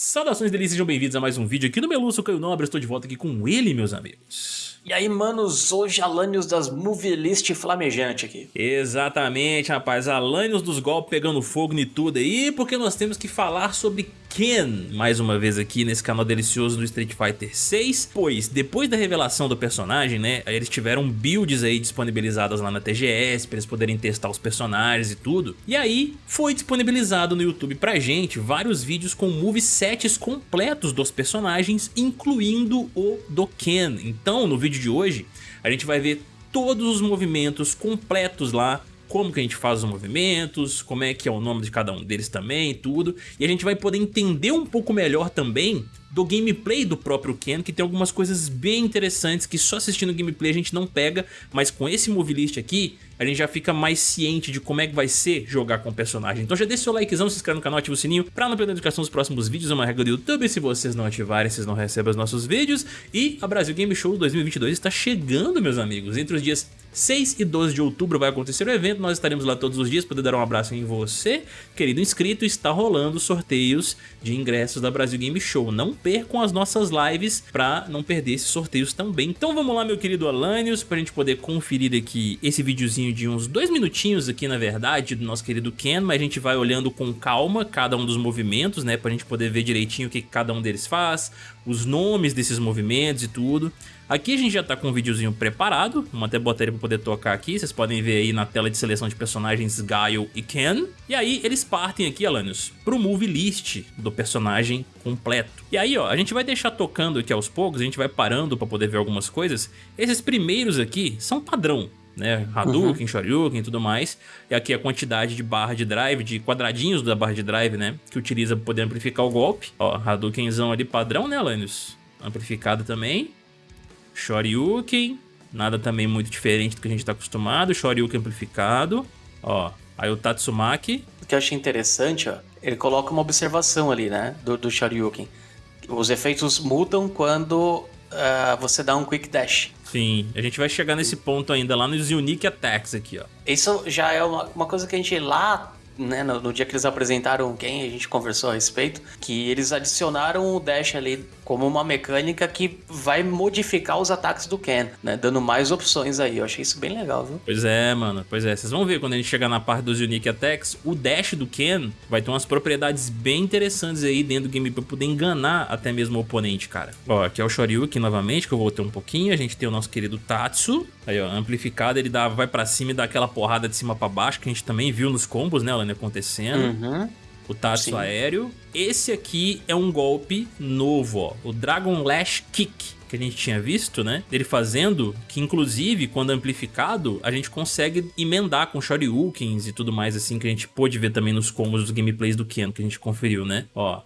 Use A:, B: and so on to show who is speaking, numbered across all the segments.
A: Saudações delícias, sejam bem-vindos a mais um vídeo aqui no Melu, sou Caio Nobre, estou de volta aqui com ele, meus amigos.
B: E aí, manos, hoje Alanios das Movie List flamejante aqui.
A: Exatamente, rapaz, Alanios dos golpes pegando fogo e tudo aí, porque nós temos que falar sobre Ken, mais uma vez aqui nesse canal delicioso do Street Fighter 6, pois depois da revelação do personagem, né, eles tiveram builds aí disponibilizadas lá na TGS, para eles poderem testar os personagens e tudo, e aí foi disponibilizado no YouTube pra gente vários vídeos com movesets completos dos personagens, incluindo o do Ken. Então, no vídeo de hoje, a gente vai ver todos os movimentos completos lá como que a gente faz os movimentos, como é que é o nome de cada um deles também, tudo. E a gente vai poder entender um pouco melhor também do gameplay do próprio Ken, que tem algumas coisas bem interessantes que só assistindo gameplay a gente não pega, mas com esse move list aqui, a gente já fica mais ciente de como é que vai ser jogar com o personagem. Então já deixa seu likezão, se inscreve no canal, ativa o sininho pra não perder a notificação dos próximos vídeos, é uma regra do YouTube, se vocês não ativarem, vocês não recebem os nossos vídeos. E a Brasil Game Show 2022 está chegando, meus amigos, entre os dias 6 e 12 de outubro vai acontecer o evento, nós estaremos lá todos os dias, poder dar um abraço em você, querido inscrito, está rolando sorteios de ingressos da Brasil Game Show. Não percam as nossas lives para não perder esses sorteios também. Então vamos lá, meu querido Alanios, para a gente poder conferir aqui esse videozinho de uns dois minutinhos aqui, na verdade, do nosso querido Ken, mas a gente vai olhando com calma cada um dos movimentos, né, para a gente poder ver direitinho o que cada um deles faz, os nomes desses movimentos e tudo. Aqui a gente já tá com um videozinho preparado, vamos até botar ele pra poder tocar aqui, vocês podem ver aí na tela de seleção de personagens Guile e Ken. E aí eles partem aqui, Alanios, pro movie list do personagem completo. E aí, ó, a gente vai deixar tocando aqui aos poucos, a gente vai parando pra poder ver algumas coisas. Esses primeiros aqui são padrão, né? Hadouken, uhum. Shoryuken e tudo mais. E aqui a quantidade de barra de drive, de quadradinhos da barra de drive, né? Que utiliza para poder amplificar o golpe. Ó, Hadoukenzão ali padrão, né, Alanios? Amplificado também. Shoryuken, nada também muito diferente do que a gente está acostumado, Shoryuken amplificado, ó, aí o Tatsumaki.
B: O que eu achei interessante, ó, ele coloca uma observação ali, né, do, do Shoryuken. Os efeitos mudam quando uh, você dá um Quick Dash.
A: Sim, a gente vai chegar nesse ponto ainda lá nos Unique Attacks aqui, ó.
B: Isso já é uma, uma coisa que a gente lá né, no, no, dia que eles apresentaram quem a gente conversou a respeito, que eles adicionaram o dash ali como uma mecânica que vai modificar os ataques do Ken, né, dando mais opções aí. Eu achei isso bem legal, viu?
A: Pois é, mano. Pois é. Vocês vão ver quando a gente chegar na parte dos Unique Attacks, o dash do Ken vai ter umas propriedades bem interessantes aí dentro do game pra poder enganar até mesmo o oponente, cara. Ó, aqui é o Shoryuken novamente, que eu vou ter um pouquinho. A gente tem o nosso querido Tatsu. Aí, ó, amplificado, ele dá, vai pra cima e dá aquela porrada de cima pra baixo, que a gente também viu nos combos, né, Lane, acontecendo. Uhum. O Tatsu aéreo. Esse aqui é um golpe novo, ó. O Dragon Lash Kick que a gente tinha visto, né? Ele fazendo, que inclusive, quando amplificado, a gente consegue emendar com Shoryukens e tudo mais assim, que a gente pôde ver também nos combos dos gameplays do Ken, que a gente conferiu, né? Ó,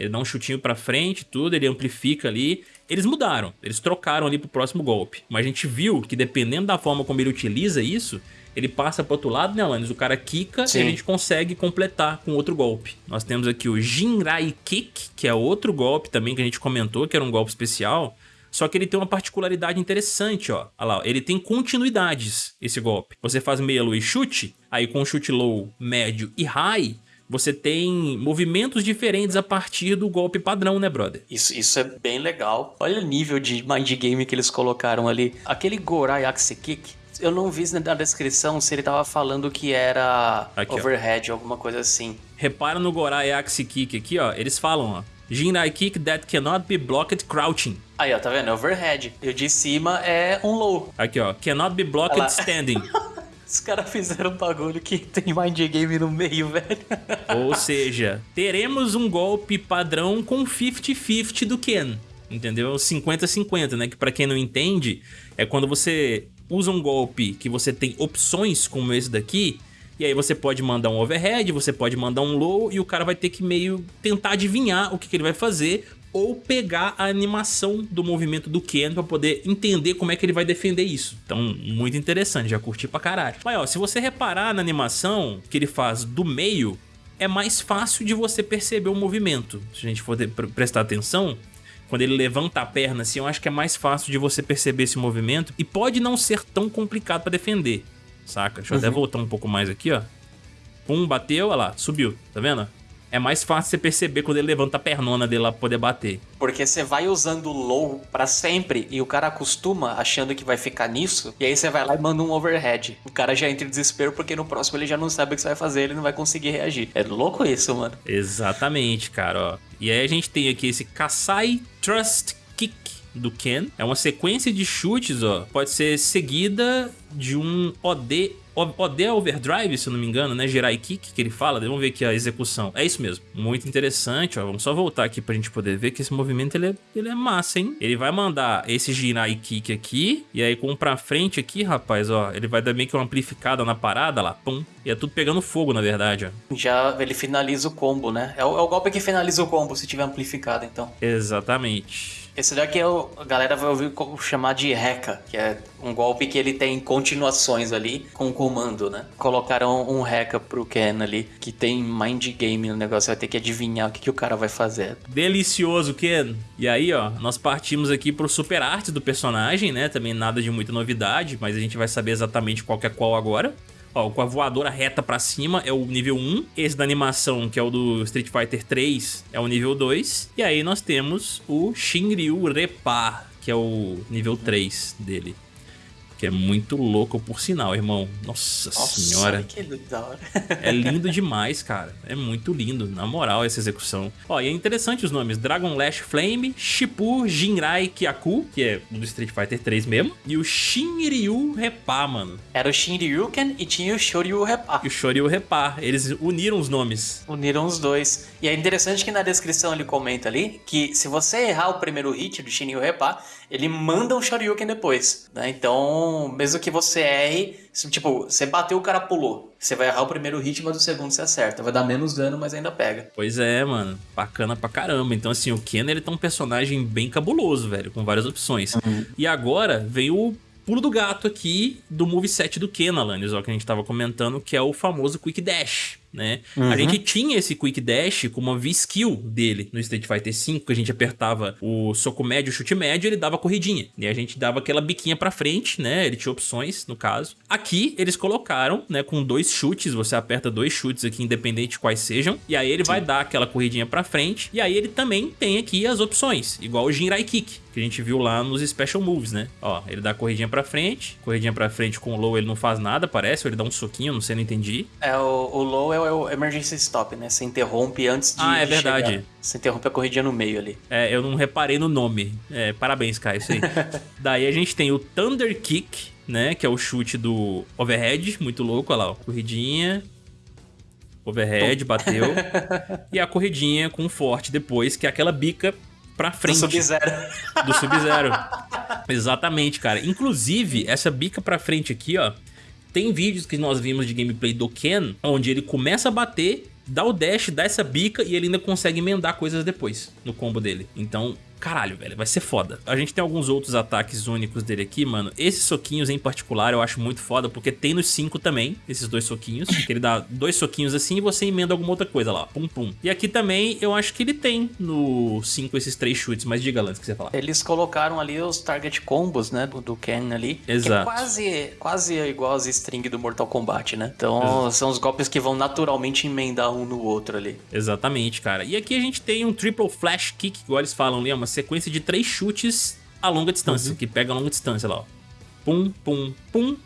A: ele dá um chutinho pra frente, tudo, ele amplifica ali. Eles mudaram, eles trocaram ali pro próximo golpe. Mas a gente viu que dependendo da forma como ele utiliza isso, ele passa pro outro lado, né, Alanis? O cara quica Sim. e a gente consegue completar com outro golpe. Nós temos aqui o Jinrai Kick, que é outro golpe também que a gente comentou, que era um golpe especial. Só que ele tem uma particularidade interessante, ó. Olha lá, ele tem continuidades, esse golpe. Você faz meia lua e chute, aí com chute low, médio e high, você tem movimentos diferentes a partir do golpe padrão, né, brother?
B: Isso, isso é bem legal. Olha o nível de mind game que eles colocaram ali. Aquele Gorai Axe Kick, eu não vi na descrição se ele tava falando que era aqui, overhead, ó. alguma coisa assim.
A: Repara no Gorai Axe Kick aqui, ó. Eles falam, ó. Jinrai Kick that cannot be blocked crouching.
B: Aí, ó, tá vendo? Overhead. E o de cima é um low.
A: Aqui, ó. Cannot be blocked standing.
B: Os caras fizeram um bagulho que tem mind game no meio, velho.
A: Ou seja, teremos um golpe padrão com 50-50 do Ken. Entendeu? 50-50, né? Que pra quem não entende, é quando você usa um golpe que você tem opções como esse daqui, e aí você pode mandar um overhead, você pode mandar um low, e o cara vai ter que meio tentar adivinhar o que, que ele vai fazer, ou pegar a animação do movimento do Ken pra poder entender como é que ele vai defender isso. Então, muito interessante, já curti pra caralho. Mas ó, se você reparar na animação que ele faz do meio, é mais fácil de você perceber o movimento. Se a gente for prestar atenção, quando ele levanta a perna assim, eu acho que é mais fácil de você perceber esse movimento e pode não ser tão complicado pra defender, saca? Deixa eu uhum. até voltar um pouco mais aqui, ó. Pum, bateu, olha lá, subiu, tá vendo? É mais fácil você perceber quando ele levanta a pernona dele lá pra poder bater.
B: Porque você vai usando o low pra sempre e o cara acostuma achando que vai ficar nisso, e aí você vai lá e manda um overhead. O cara já entra em desespero porque no próximo ele já não sabe o que você vai fazer, ele não vai conseguir reagir. É louco isso, mano.
A: Exatamente, cara, ó. E aí a gente tem aqui esse Kasai Trust Kick do Ken. É uma sequência de chutes, ó. Pode ser seguida de um OD OD Overdrive, se eu não me engano, né? Girai Kick, que ele fala. Vamos ver aqui a execução. É isso mesmo. Muito interessante, ó. Vamos só voltar aqui pra gente poder ver que esse movimento, ele é, ele é massa, hein? Ele vai mandar esse Girai Kick aqui, e aí com pra frente aqui, rapaz, ó, ele vai dar meio que uma amplificada na parada lá, pum. E é tudo pegando fogo, na verdade, ó.
B: Já ele finaliza o combo, né? É o, é o golpe que finaliza o combo, se tiver amplificado, então.
A: Exatamente.
B: Esse daqui é o, a galera vai ouvir chamar de Reca, que é um golpe que ele tem continuações ali com comando, né? Colocaram um Reca pro Ken ali, que tem mind game no negócio, vai ter que adivinhar o que, que o cara vai fazer.
A: Delicioso, Ken! E aí, ó, nós partimos aqui pro super arte do personagem, né? Também nada de muita novidade, mas a gente vai saber exatamente qual que é qual agora. Ó, com a voadora reta pra cima é o nível 1. Esse da animação, que é o do Street Fighter 3, é o nível 2. E aí nós temos o Shinryu Repa, que é o nível 3 dele. Que é muito louco por sinal, irmão. Nossa, Nossa senhora.
B: Que da hora.
A: é lindo demais, cara. É muito lindo, na moral, essa execução. Ó, e é interessante os nomes. Dragon Lash Flame, Shipur Jinrai Kyaku, que é do Street Fighter 3 mesmo. E o Shinryu Repa, mano.
B: Era o Shinryuken e tinha o Shoryu Repa.
A: E o Shoryu Repa. Eles uniram os nomes.
B: Uniram os dois. E é interessante que na descrição ele comenta ali que se você errar o primeiro hit do Shinryu Repa, ele manda um Shoryuken depois, né? Então, mesmo que você erre, tipo, você bateu, o cara pulou. Você vai errar o primeiro hit, mas o segundo você acerta. Vai dar menos dano, mas ainda pega.
A: Pois é, mano. Bacana pra caramba. Então, assim, o Ken, ele tá um personagem bem cabuloso, velho, com várias opções. Uhum. E agora veio o pulo do gato aqui do moveset do Ken, Alanis, ó, que a gente tava comentando, que é o famoso Quick Dash né? Uhum. A gente tinha esse Quick Dash como uma V-Skill dele no Street Fighter V, que a gente apertava o soco médio, o chute médio, ele dava corridinha. E a gente dava aquela biquinha pra frente, né? Ele tinha opções, no caso. Aqui, eles colocaram, né, com dois chutes, você aperta dois chutes aqui, independente de quais sejam, e aí ele Sim. vai dar aquela corridinha pra frente, e aí ele também tem aqui as opções, igual o Jinrai Kick, que a gente viu lá nos Special Moves, né? Ó, ele dá corridinha pra frente, corridinha pra frente com o low ele não faz nada, parece, ou ele dá um soquinho, não sei, não entendi.
B: É, o, o low é é o emergency stop, né? Você interrompe antes de.
A: Ah, é verdade. Chegar.
B: Você interrompe a corridinha no meio ali.
A: É, eu não reparei no nome. É, parabéns, Kai, isso aí. Daí a gente tem o Thunder Kick, né? Que é o chute do overhead, muito louco, olha lá, ó. Corridinha. Overhead, bateu. e a corridinha com forte depois, que é aquela bica pra frente. Do
B: Sub-Zero.
A: Do Sub-Zero. Exatamente, cara. Inclusive, essa bica pra frente aqui, ó, tem vídeos que nós vimos de gameplay do Ken, onde ele começa a bater, dá o dash, dá essa bica e ele ainda consegue emendar coisas depois no combo dele. Então, caralho, velho, vai ser foda. A gente tem alguns outros ataques únicos dele aqui, mano. Esses soquinhos em particular eu acho muito foda, porque tem nos 5 também, esses dois soquinhos. que ele dá dois soquinhos assim e você emenda alguma outra coisa lá, pum pum. E aqui também eu acho que ele tem no 5 esses três chutes, mas diga, Lance, o que você falar.
B: Eles colocaram ali os target combos, né, do, do Ken ali.
A: Exato.
B: Que é quase, quase igual as string do Mortal Kombat, né? Então Exato. são os golpes que vão naturalmente emendar um no outro ali.
A: Exatamente, cara. E aqui a gente tem um triple flash kick, igual eles falam ali, é uma sequência de três chutes a longa distância, uhum. que pega a longa distância lá, ó. Pum, pum, pum,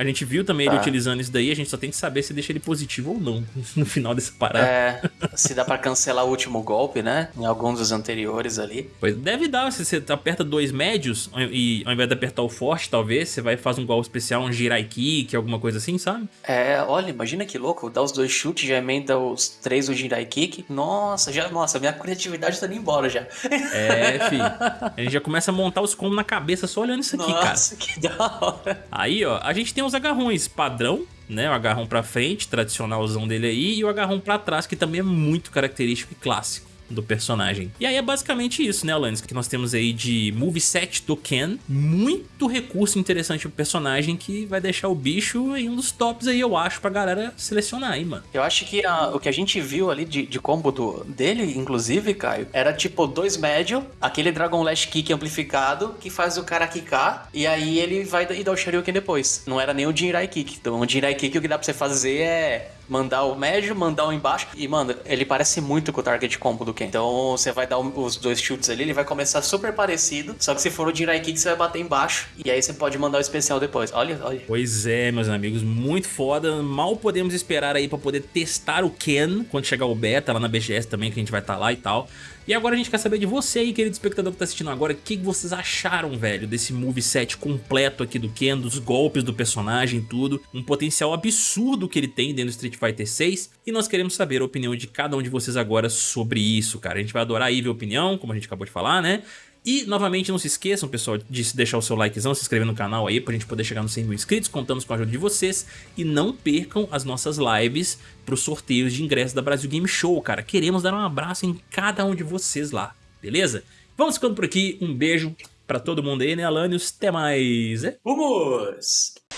A: a gente viu também tá. ele utilizando isso daí, a gente só tem que saber se deixa ele positivo ou não no final dessa parada.
B: É, se dá para cancelar o último golpe, né? Em alguns dos anteriores ali.
A: Pois deve dar, se você aperta dois médios e ao invés de apertar o forte, talvez, você vai fazer um golpe especial, um Jirai Kick, alguma coisa assim, sabe?
B: É, olha, imagina que louco, dá os dois chutes, já emenda os três o Jirai Kick. Nossa, já, nossa, minha criatividade tá indo embora já.
A: É, fi. A gente já começa a montar os combos na cabeça só olhando isso aqui,
B: nossa,
A: cara.
B: Nossa, que da hora.
A: Aí, ó, a gente tem os os agarrões padrão, né? O agarrão pra frente, tradicionalzão dele aí, e o agarrão pra trás, que também é muito característico e clássico do personagem. E aí é basicamente isso, né, Alanis? Que nós temos aí de moveset do Ken. Muito recurso interessante pro personagem que vai deixar o bicho em um dos tops aí, eu acho, pra galera selecionar aí, mano.
B: Eu acho que a, o que a gente viu ali de, de combo do, dele, inclusive, Caio, era tipo dois médio, aquele Dragon Lash Kick amplificado, que faz o cara quicar, e aí ele vai e dá o Shoryuken depois. Não era nem o Jinrai Kick. Então, o Jinrai Kick, o que dá pra você fazer é mandar o médio, mandar o embaixo. E, mano, ele parece muito com o target combo do Ken. Então você vai dar os dois chutes ali, ele vai começar super parecido. Só que se for o Jirai Kick, você vai bater embaixo. E aí você pode mandar o especial depois. Olha, olha.
A: Pois é, meus amigos, muito foda. Mal podemos esperar aí pra poder testar o Ken quando chegar o beta lá na BGS também, que a gente vai estar tá lá e tal. E agora a gente quer saber de você aí, querido espectador que tá assistindo agora, o que vocês acharam, velho, desse moveset completo aqui do Ken, dos golpes do personagem, tudo. Um potencial absurdo que ele tem dentro do Street Fighter 6. E nós queremos saber a opinião de cada um de vocês agora sobre isso, cara. A gente vai adorar aí ver a opinião, como a gente acabou de falar, né? E, novamente, não se esqueçam, pessoal, de deixar o seu likezão, se inscrever no canal aí pra gente poder chegar nos 100 mil inscritos. Contamos com a ajuda de vocês. E não percam as nossas lives pros sorteios de ingressos da Brasil Game Show, cara. Queremos dar um abraço em cada um de vocês lá, beleza? Vamos ficando por aqui. Um beijo pra todo mundo aí, né, Alanios? Até mais.
B: Vamos!